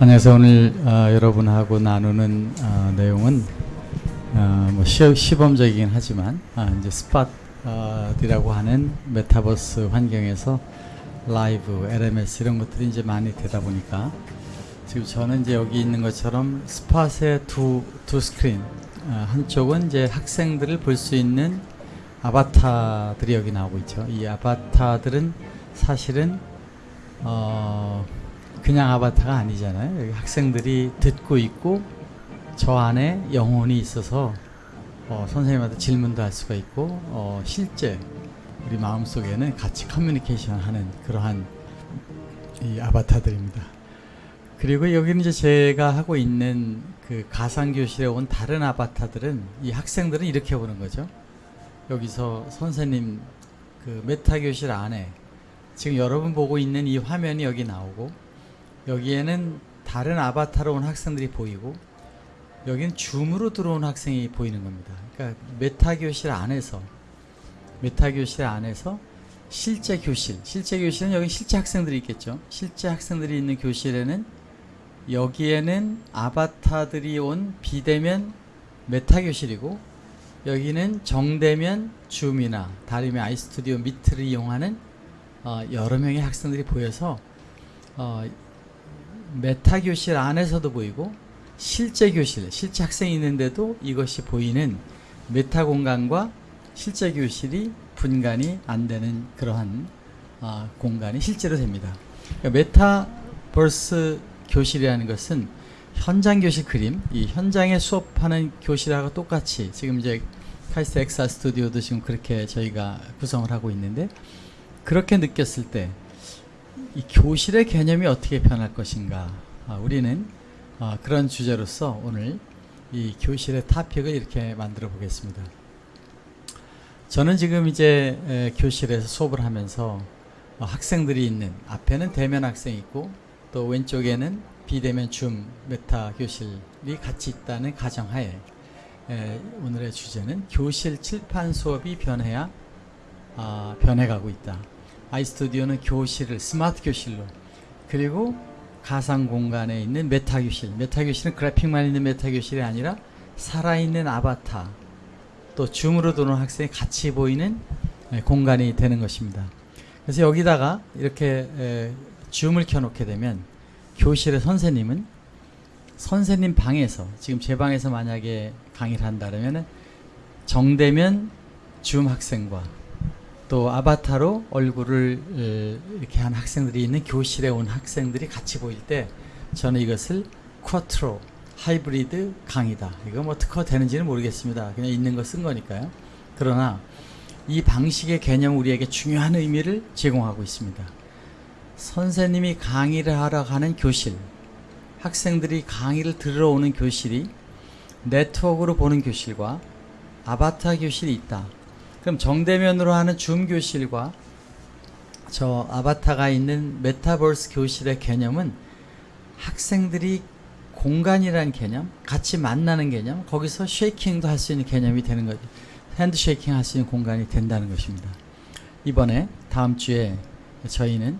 안녕하세요. 오늘 어, 여러분하고 나누는 어, 내용은 어, 뭐 시, 시범적이긴 하지만 아, 이제 스팟이라고 하는 메타버스 환경에서 라이브, LMS 이런 것들이 이제 많이 되다 보니까 지금 저는 이제 여기 있는 것처럼 스팟의 두, 두 스크린 어, 한쪽은 이제 학생들을 볼 수 있는 아바타들이 여기 나오고 있죠. 이 아바타들은 사실은 어, 그냥 아바타가 아니잖아요. 여기 학생들이 듣고 있고 저 안에 영혼이 있어서 어, 선생님한테 질문도 할 수가 있고 어, 실제 우리 마음속에는 같이 커뮤니케이션 하는 그러한 이 아바타들입니다. 그리고 여기는 이제 제가 하고 있는 그 가상교실에 온 다른 아바타들은 이 학생들은 이렇게 보는 거죠. 여기서 선생님 그 메타교실 안에 지금 여러분 보고 있는 이 화면이 여기 나오고 여기에는 다른 아바타로 온 학생들이 보이고 여기는 줌으로 들어온 학생이 보이는 겁니다. 그러니까 메타 교실 안에서 메타 교실 안에서 실제 교실, 실제 교실은 여기 실제 학생들이 있겠죠. 실제 학생들이 있는 교실에는 여기에는 아바타들이 온 비대면 메타 교실이고 여기는 정대면 줌이나 다림의 아이스튜디오 미트를 이용하는 어, 여러 명의 학생들이 보여서 어, 메타 교실 안에서도 보이고 실제 교실, 실제 학생이 있는데도 이것이 보이는 메타 공간과 실제 교실이 분간이 안 되는 그러한 어, 공간이 실제로 됩니다. 그러니까 메타버스 교실이라는 것은 현장 교실 그림, 이 현장에 수업하는 교실하고 똑같이 지금 이제 카이스트 엑사 스튜디오도 지금 그렇게 저희가 구성을 하고 있는데 그렇게 느꼈을 때 이 교실의 개념이 어떻게 변할 것인가 아, 우리는 아, 그런 주제로서 오늘 이 교실의 topic을 이렇게 만들어 보겠습니다. 저는 지금 이제 에, 교실에서 수업을 하면서 어, 학생들이 있는 앞에는 대면 학생이 있고 또 왼쪽에는 비대면 줌 메타 교실이 같이 있다는 가정하에 에, 오늘의 주제는 교실 칠판 수업이 변해야 아, 변해가고 있다. 아이스튜디오는 교실을 스마트 교실로 그리고 가상 공간에 있는 메타 교실 메타 교실은 그래픽만 있는 메타 교실이 아니라 살아있는 아바타 또 줌으로 들어오는 학생이 같이 보이는 에, 공간이 되는 것입니다. 그래서 여기다가 이렇게 에, 줌을 켜놓게 되면 교실의 선생님은 선생님 방에서 지금 제 방에서 만약에 강의를 한다면 정대면 줌 학생과 또 아바타로 얼굴을 이렇게 한 학생들이 있는 교실에 온 학생들이 같이 보일 때 저는 이것을 쿼트로 하이브리드 강의다. 이거 뭐 특허 되는지는 모르겠습니다. 그냥 있는 거 쓴 거니까요. 그러나 이 방식의 개념 우리에게 중요한 의미를 제공하고 있습니다. 선생님이 강의를 하러 가는 교실, 학생들이 강의를 들으러 오는 교실이 네트워크로 보는 교실과 아바타 교실이 있다. 그럼 정대면으로 하는 줌 교실과 저 아바타가 있는 메타버스 교실의 개념은 학생들이 공간이라는 개념, 같이 만나는 개념, 거기서 쉐이킹도 할 수 있는 개념이 되는 거죠. hand shaking 할 수 있는 공간이 된다는 것입니다. 이번에 다음 주에 저희는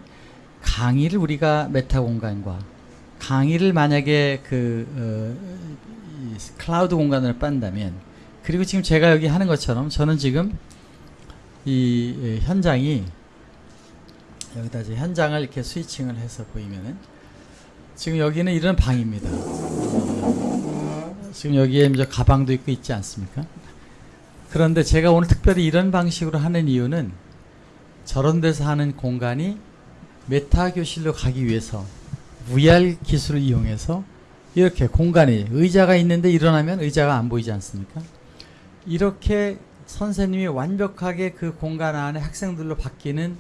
강의를 우리가 메타 공간과 강의를 만약에 그 어, 클라우드 공간으로 바꾼다면 그리고 지금 제가 여기 하는 것처럼 저는 지금 이 현장이 여기다 이제 현장을 이렇게 switching을 해서 보이면은 지금 여기는 이런 방입니다. 지금 여기에 이제 가방도 있고 있지 않습니까? 그런데 제가 오늘 특별히 이런 방식으로 하는 이유는 저런 데서 하는 공간이 메타 교실로 가기 위해서 VR 기술을 이용해서 이렇게 공간이 의자가 있는데 일어나면 의자가 안 보이지 않습니까? 이렇게 선생님이 완벽하게 그 공간 안에 학생들로 바뀌는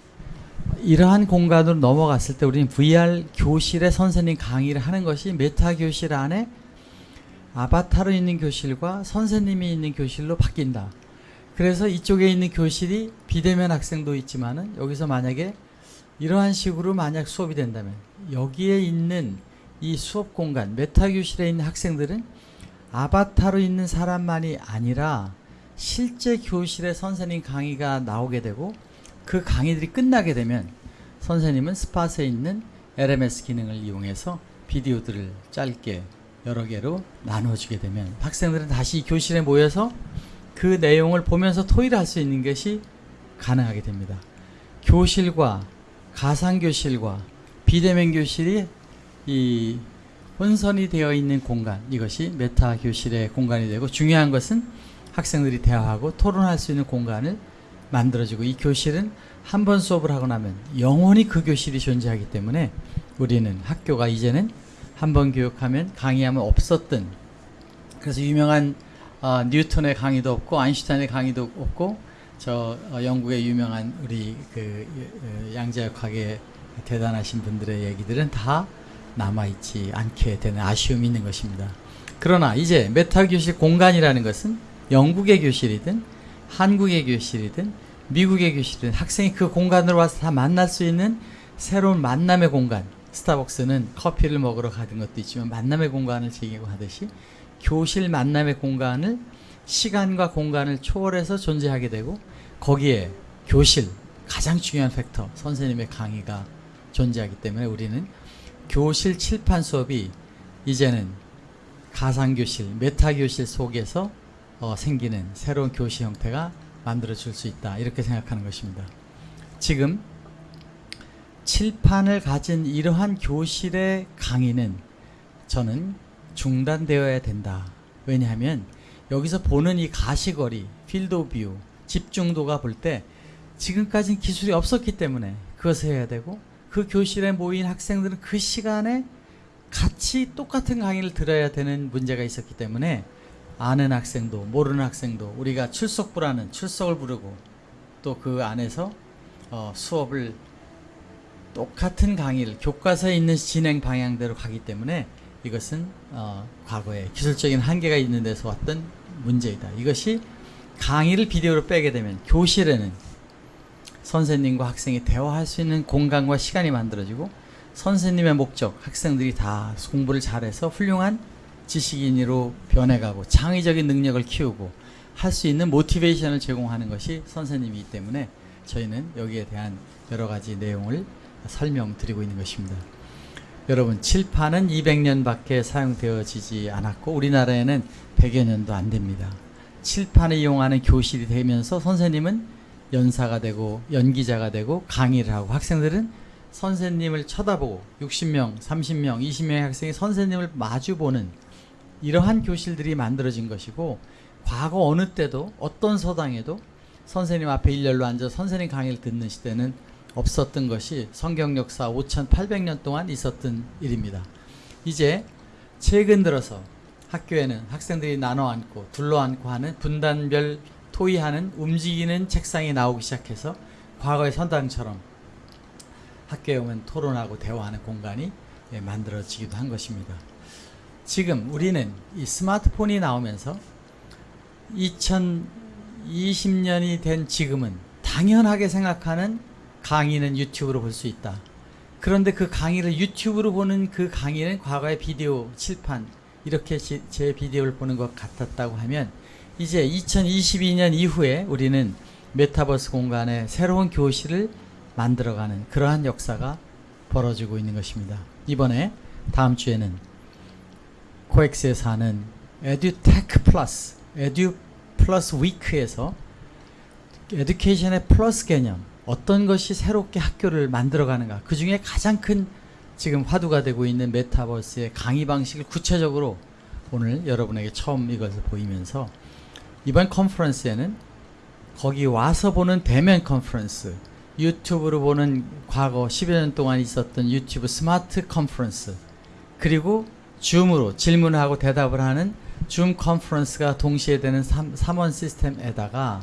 이러한 공간으로 넘어갔을 때 우리는 VR 교실에 선생님 강의를 하는 것이 메타 교실 안에 아바타로 있는 교실과 선생님이 있는 교실로 바뀐다. 그래서 이쪽에 있는 교실이 비대면 학생도 있지만은 여기서 만약에 이러한 식으로 만약 수업이 된다면 여기에 있는 이 수업 공간 메타 교실에 있는 학생들은 아바타로 있는 사람만이 아니라 실제 교실에 선생님 강의가 나오게 되고 그 강의들이 끝나게 되면 선생님은 스팟에 있는 LMS 기능을 이용해서 비디오들을 짧게 여러 개로 나눠주게 되면 학생들은 다시 교실에 모여서 그 내용을 보면서 토의를 할 수 있는 것이 가능하게 됩니다. 교실과 가상교실과 비대면 교실이 이 혼선이 되어 있는 공간 이것이 메타 교실의 공간이 되고 중요한 것은 학생들이 대화하고 토론할 수 있는 공간을 만들어주고 이 교실은 한 번 수업을 하고 나면 영원히 그 교실이 존재하기 때문에 우리는 학교가 이제는 한 번 교육하면 강의하면 없었던 그래서 유명한 어, 뉴턴의 강의도 없고 아인슈타인의 강의도 없고 저 어, 영국의 유명한 우리 그 어, 양자역학의 대단하신 분들의 얘기들은 다 남아있지 않게 되는 아쉬움이 있는 것입니다. 그러나 이제 메타 교실 공간이라는 것은 영국의 교실이든 한국의 교실이든 미국의 교실이든 학생이 그 공간으로 와서 다 만날 수 있는 새로운 만남의 공간. 스타벅스는 커피를 먹으러 가는 것도 있지만 만남의 공간을 즐기고 하듯이 교실 만남의 공간을 시간과 공간을 초월해서 존재하게 되고 거기에 교실 가장 중요한 팩터 선생님의 강의가 존재하기 때문에 우리는 교실 칠판 수업이 이제는 가상교실, 메타교실 속에서 어, 생기는 새로운 교실 형태가 만들어질 수 있다. 이렇게 생각하는 것입니다. 지금 칠판을 가진 이러한 교실의 강의는 저는 중단되어야 된다. 왜냐하면 여기서 보는 이 가시거리, field of view, 집중도가 볼 때 지금까지는 기술이 없었기 때문에 그것을 해야 되고 그 교실에 모인 학생들은 그 시간에 같이 똑같은 강의를 들어야 되는 문제가 있었기 때문에 아는 학생도 모르는 학생도 우리가 출석부라는 출석을 부르고 또 그 안에서 어, 수업을 똑같은 강의를 교과서에 있는 진행 방향대로 가기 때문에 이것은 어, 과거에 기술적인 한계가 있는 데서 왔던 문제이다. 이것이 강의를 비디오로 빼게 되면 교실에는 선생님과 학생이 대화할 수 있는 공간과 시간이 만들어지고 선생님의 목적, 학생들이 다 공부를 잘해서 훌륭한 지식인으로 변해가고 창의적인 능력을 키우고 할 수 있는 모티베이션을 제공하는 것이 선생님이기 때문에 저희는 여기에 대한 여러 가지 내용을 설명드리고 있는 것입니다. 여러분 칠판은 200년밖에 사용되어지지 않았고 우리나라에는 100여 년도 안 됩니다. 칠판을 이용하는 교실이 되면서 선생님은 연사가 되고 연기자가 되고 강의를 하고 학생들은 선생님을 쳐다보고 60명, 30명, 20명의 학생이 선생님을 마주보는 이러한 교실들이 만들어진 것이고 과거 어느 때도 어떤 서당에도 선생님 앞에 일렬로 앉아 선생님 강의를 듣는 시대는 없었던 것이 성경 역사 5,800년 동안 있었던 일입니다. 이제 최근 들어서 학교에는 학생들이 나눠 앉고 둘러 앉고 하는 분단별 토의하는 움직이는 책상이 나오기 시작해서 과거의 선당처럼 학교에 오면 토론하고 대화하는 공간이 예, 만들어지기도 한 것입니다. 지금 우리는 이 스마트폰이 나오면서 2020년이 된 지금은 당연하게 생각하는 강의는 유튜브로 볼 수 있다. 그런데 그 강의를 유튜브로 보는 그 강의는 과거의 비디오 칠판 이렇게 제 비디오를 보는 것 같았다고 하면 이제 2022년 이후에 우리는 메타버스 공간에 새로운 교실을 만들어가는 그러한 역사가 벌어지고 있는 것입니다. 이번에 다음 주에는 코엑스에서 하는 에듀테크 플러스, 에듀 플러스 위크에서 education의 플러스 개념, 어떤 것이 새롭게 학교를 만들어가는가, 그 중에 가장 큰 지금 화두가 되고 있는 메타버스의 강의 방식을 구체적으로 오늘 여러분에게 처음 이것을 보이면서 이번 컨퍼런스에는 거기 와서 보는 대면 컨퍼런스, 유튜브로 보는 과거 10여 년 동안 있었던 유튜브 스마트 컨퍼런스, 그리고 줌으로 질문하고 대답을 하는 줌 컨퍼런스가 동시에 되는 3 in one 시스템에다가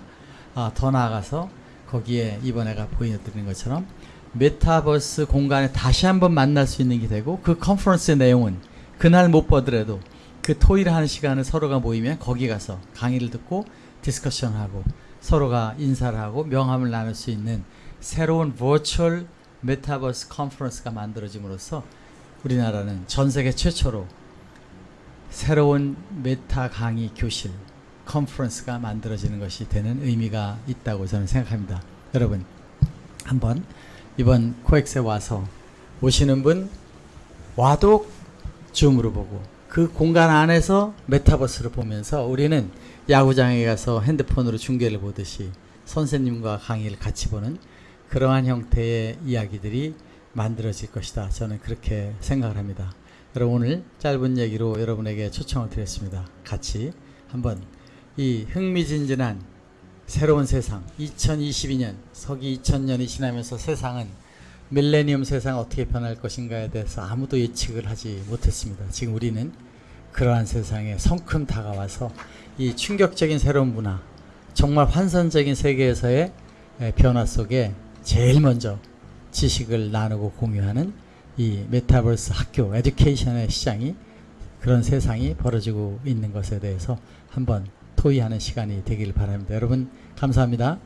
아, 더 나아가서 거기에 이번에가 보여드리는 것처럼 메타버스 공간에 다시 한번 만날 수 있는 게 되고 그 컨퍼런스의 내용은 그날 못 보더라도 그 토의를 하는 시간을 서로가 모이면 거기 가서 강의를 듣고 discussion하고 서로가 인사를 하고 명함을 나눌 수 있는 새로운 virtual 메타버스 컨퍼런스가 만들어짐으로써 우리나라는 전 세계 최초로 새로운 메타 강의 교실 컨퍼런스가 만들어지는 것이 되는 의미가 있다고 저는 생각합니다. 여러분 한번 이번 코엑스에 와서 오시는 분 와도 줌으로 보고 그 공간 안에서 메타버스를 보면서 우리는 야구장에 가서 핸드폰으로 중계를 보듯이 선생님과 강의를 같이 보는 그러한 형태의 이야기들이 만들어질 것이다. 저는 그렇게 생각을 합니다. 여러분 오늘 짧은 얘기로 여러분에게 초청을 드렸습니다. 같이 한번 이 흥미진진한 새로운 세상 2022년 서기 2000년이 지나면서 세상은 밀레니엄 세상 어떻게 변할 것인가에 대해서 아무도 예측을 하지 못했습니다. 지금 우리는 그러한 세상에 성큼 다가와서 이 충격적인 새로운 문화 정말 환선적인 세계에서의 에, 변화 속에 제일 먼저 지식을 나누고 공유하는 이 메타버스 학교 에듀케이션의 시장이 그런 세상이 벌어지고 있는 것에 대해서 한번 토의하는 시간이 되길 바랍니다. 여러분 감사합니다.